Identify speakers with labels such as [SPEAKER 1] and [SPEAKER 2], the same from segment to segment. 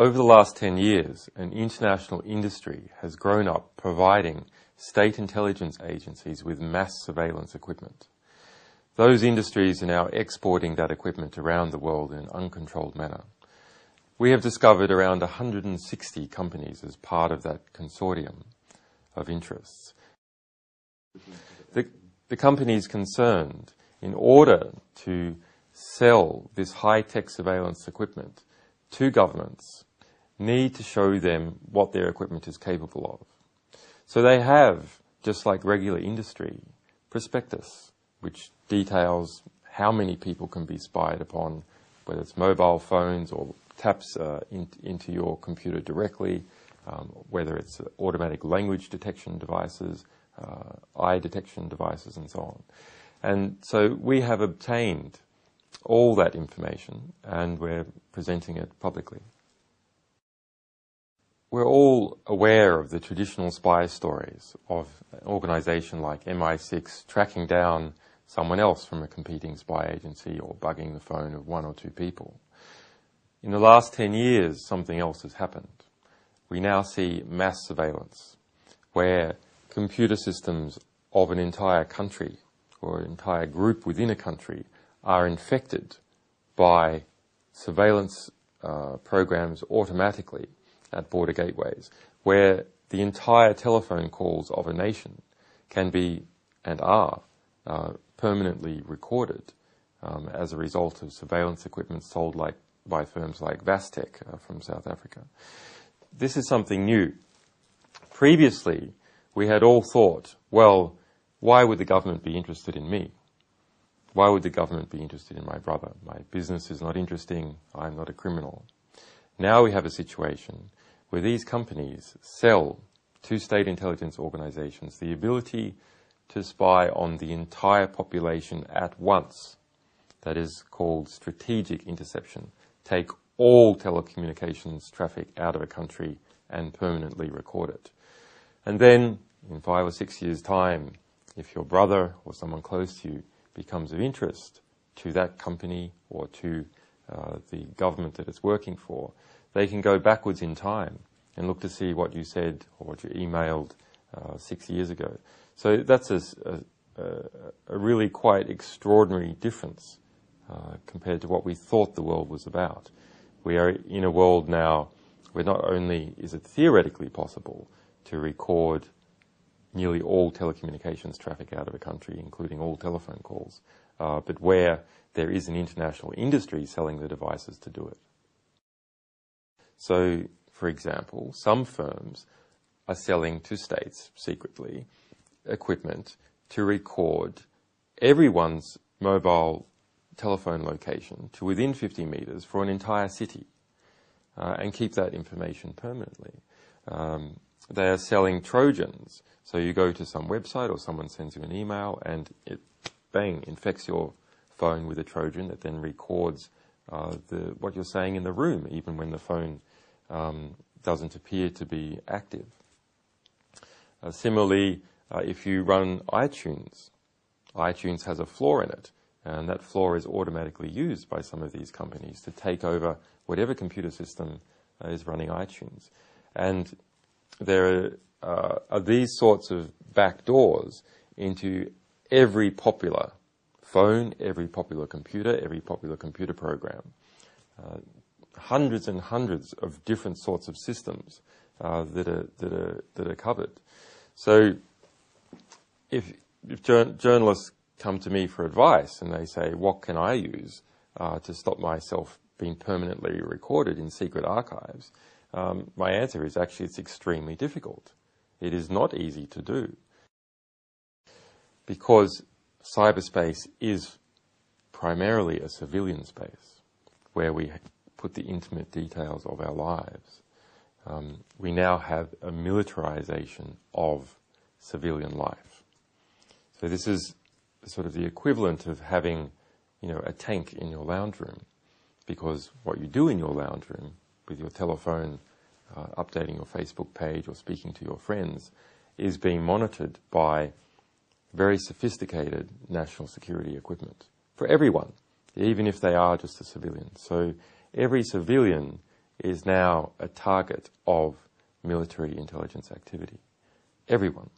[SPEAKER 1] over the last 10 years, an international industry has grown up providing state intelligence agencies with mass surveillance equipment. Those industries are now exporting that equipment around the world in an uncontrolled manner. We have discovered around 160 companies as part of that consortium of interests. The, the companies concerned, in order to sell this high-tech surveillance equipment to governments, need to show them what their equipment is capable of. So they have, just like regular industry, prospectus, which details how many people can be spied upon, whether it's mobile phones or taps uh, in, into your computer directly, um, whether it's automatic language detection devices, uh, eye detection devices, and so on. And so we have obtained all that information and we're presenting it publicly. We're all aware of the traditional spy stories of an organization like MI6 tracking down someone else from a competing spy agency or bugging the phone of one or two people. In the last 10 years, something else has happened. We now see mass surveillance, where computer systems of an entire country or an entire group within a country are infected by surveillance uh, programs automatically at border gateways, where the entire telephone calls of a nation can be and are uh, permanently recorded um, as a result of surveillance equipment sold like, by firms like VASTech uh, from South Africa. This is something new. Previously, we had all thought, well, why would the government be interested in me? Why would the government be interested in my brother? My business is not interesting. I'm not a criminal. Now we have a situation where these companies sell to state intelligence organizations the ability to spy on the entire population at once. That is called strategic interception. Take all telecommunications traffic out of a country and permanently record it. And then, in five or six years' time, if your brother or someone close to you becomes of interest to that company or to uh, the government that it's working for, they can go backwards in time and look to see what you said or what you emailed uh, six years ago. So that's a, a, a really quite extraordinary difference uh, compared to what we thought the world was about. We are in a world now where not only is it theoretically possible to record nearly all telecommunications traffic out of a country, including all telephone calls, uh, but where there is an international industry selling the devices to do it. So, for example, some firms are selling to states secretly equipment to record everyone's mobile telephone location to within 50 meters for an entire city uh, and keep that information permanently. Um, they are selling Trojans. So you go to some website or someone sends you an email and it, bang, infects your phone with a Trojan that then records uh, the, what you're saying in the room, even when the phone um, doesn't appear to be active. Uh, similarly, uh, if you run iTunes, iTunes has a flaw in it, and that flaw is automatically used by some of these companies to take over whatever computer system uh, is running iTunes. And there uh, are these sorts of backdoors into every popular phone, every popular computer, every popular computer program. Uh, hundreds and hundreds of different sorts of systems uh, that are that are that are covered. So, if if journalists come to me for advice and they say, "What can I use uh, to stop myself being permanently recorded in secret archives?" Um, my answer is actually it's extremely difficult. It is not easy to do because cyberspace is primarily a civilian space where we put the intimate details of our lives. Um, we now have a militarization of civilian life. So this is sort of the equivalent of having, you know, a tank in your lounge room, because what you do in your lounge room with your telephone, uh, updating your Facebook page or speaking to your friends, is being monitored by very sophisticated national security equipment for everyone, even if they are just a civilian. So every civilian is now a target of military intelligence activity. Everyone.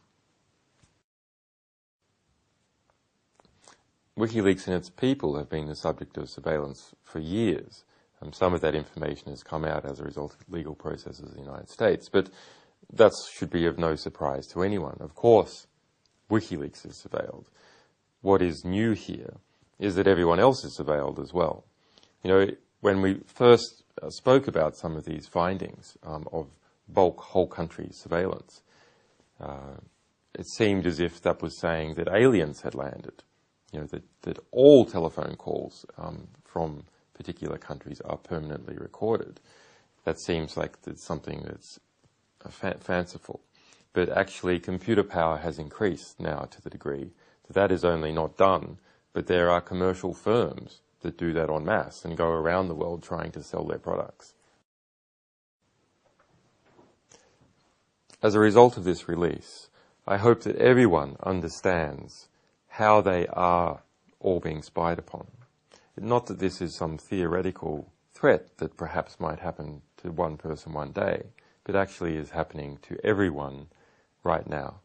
[SPEAKER 1] WikiLeaks and its people have been the subject of surveillance for years. Um, some of that information has come out as a result of legal processes in the United States, but that should be of no surprise to anyone. Of course, WikiLeaks is surveilled. What is new here is that everyone else is surveilled as well. You know, when we first uh, spoke about some of these findings um, of bulk whole country surveillance, uh, it seemed as if that was saying that aliens had landed. You know, that, that all telephone calls um, from particular countries are permanently recorded. That seems like something that's fa- fanciful. But actually, computer power has increased now to the degree that that is only not done, but there are commercial firms that do that en masse and go around the world trying to sell their products. As a result of this release, I hope that everyone understands how they are all being spied upon. Not that this is some theoretical threat that perhaps might happen to one person one day, but actually is happening to everyone right now.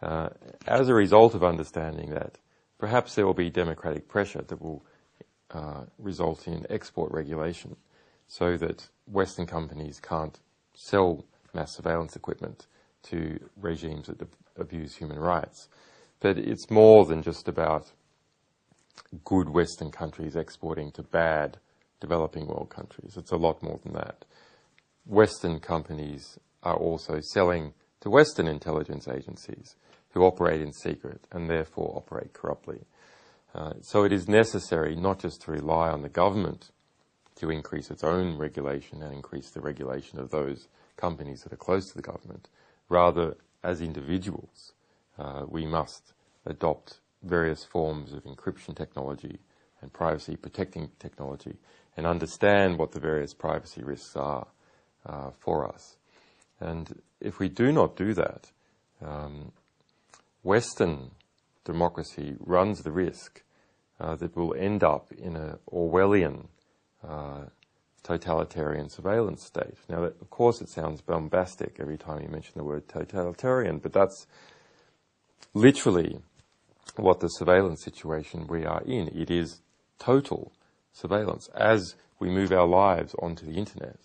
[SPEAKER 1] Uh, as a result of understanding that, perhaps there will be democratic pressure that will uh, result in export regulation so that Western companies can't sell mass surveillance equipment to regimes that abuse human rights. But it's more than just about good Western countries exporting to bad developing world countries. It's a lot more than that. Western companies are also selling to Western intelligence agencies who operate in secret and therefore operate corruptly. Uh, so it is necessary not just to rely on the government to increase its own regulation and increase the regulation of those companies that are close to the government. Rather, as individuals, uh, we must adopt various forms of encryption technology and privacy protecting technology and understand what the various privacy risks are uh, for us. And if we do not do that, um, Western democracy runs the risk uh, that we'll end up in an Orwellian uh, totalitarian surveillance state. Now, of course, it sounds bombastic every time you mention the word totalitarian, but that's literally what the surveillance situation we are in. It is total surveillance. As we move our lives onto the internet,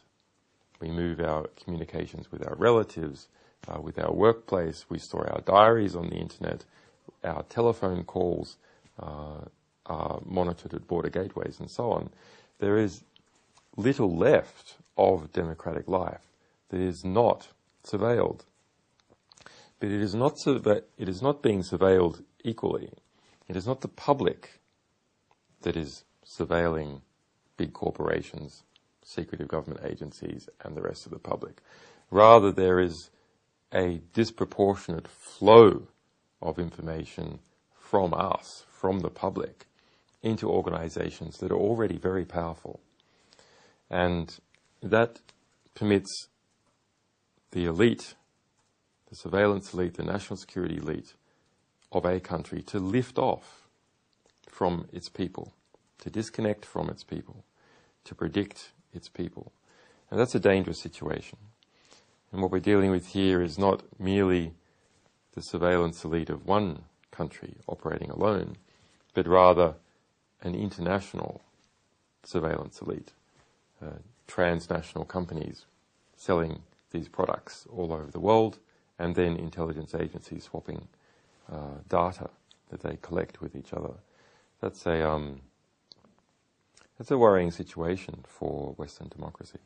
[SPEAKER 1] we move our communications with our relatives, uh, with our workplace, we store our diaries on the internet, our telephone calls uh, are monitored at border gateways and so on. There is little left of democratic life that is not surveilled. But it is not, surve- it is not being surveilled equally. It is not the public that is surveilling big corporations, secretive government agencies, and the rest of the public. Rather, there is a disproportionate flow of information from us, from the public, into organizations that are already very powerful. And that permits the elite, the surveillance elite, the national security elite, of a country to lift off from its people, to disconnect from its people, to predict its people. And that's a dangerous situation. And what we're dealing with here is not merely the surveillance elite of one country operating alone, but rather an international surveillance elite, uh, transnational companies selling these products all over the world, and then intelligence agencies swapping uh, data that they collect with each other. That's a um, that's a worrying situation for Western democracy.